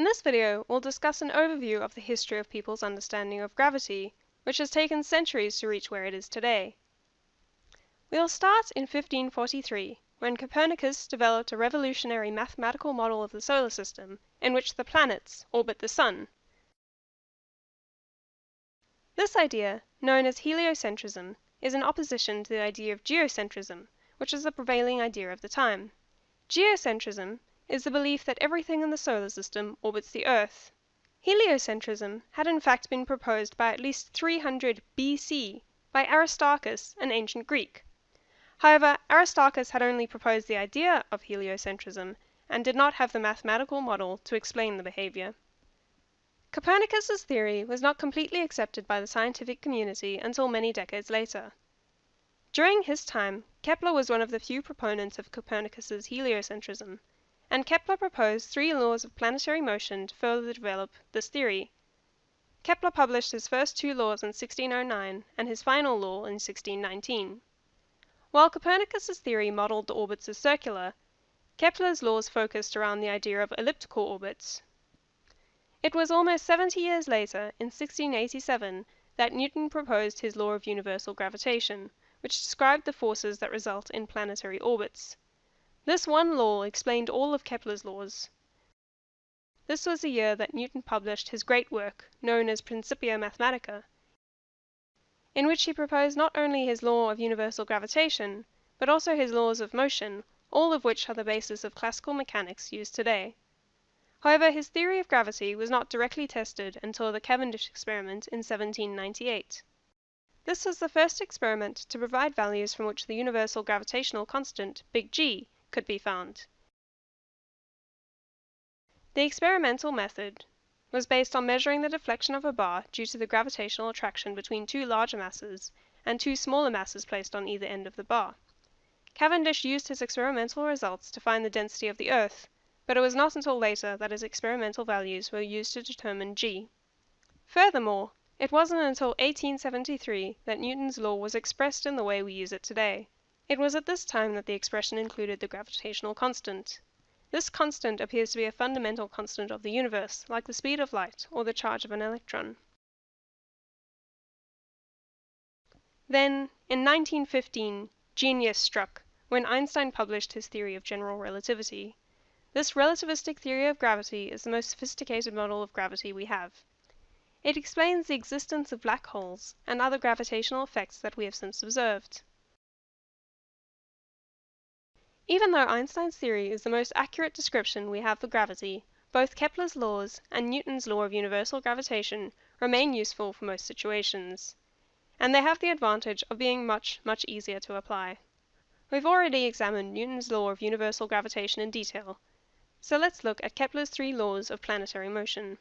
In this video, we'll discuss an overview of the history of people's understanding of gravity, which has taken centuries to reach where it is today. We'll start in 1543, when Copernicus developed a revolutionary mathematical model of the solar system, in which the planets orbit the sun. This idea, known as heliocentrism, is in opposition to the idea of geocentrism, which is the prevailing idea of the time. Geocentrism is the belief that everything in the solar system orbits the earth. Heliocentrism had in fact been proposed by at least 300 B.C. by Aristarchus, an ancient Greek. However, Aristarchus had only proposed the idea of heliocentrism, and did not have the mathematical model to explain the behavior. Copernicus's theory was not completely accepted by the scientific community until many decades later. During his time, Kepler was one of the few proponents of Copernicus's heliocentrism and Kepler proposed three laws of planetary motion to further develop this theory. Kepler published his first two laws in 1609 and his final law in 1619. While Copernicus's theory modeled the orbits as circular, Kepler's laws focused around the idea of elliptical orbits. It was almost 70 years later, in 1687, that Newton proposed his law of universal gravitation, which described the forces that result in planetary orbits. This one law explained all of Kepler's laws. This was the year that Newton published his great work, known as Principia Mathematica, in which he proposed not only his law of universal gravitation, but also his laws of motion, all of which are the basis of classical mechanics used today. However, his theory of gravity was not directly tested until the Cavendish experiment in 1798. This was the first experiment to provide values from which the universal gravitational constant, big G, could be found. The experimental method was based on measuring the deflection of a bar due to the gravitational attraction between two larger masses and two smaller masses placed on either end of the bar. Cavendish used his experimental results to find the density of the earth, but it was not until later that his experimental values were used to determine g. Furthermore, it wasn't until 1873 that Newton's law was expressed in the way we use it today. It was at this time that the expression included the gravitational constant. This constant appears to be a fundamental constant of the universe, like the speed of light or the charge of an electron. Then, in 1915, genius struck when Einstein published his theory of general relativity. This relativistic theory of gravity is the most sophisticated model of gravity we have. It explains the existence of black holes and other gravitational effects that we have since observed. Even though Einstein's theory is the most accurate description we have for gravity, both Kepler's laws and Newton's law of universal gravitation remain useful for most situations. And they have the advantage of being much, much easier to apply. We've already examined Newton's law of universal gravitation in detail, so let's look at Kepler's three laws of planetary motion.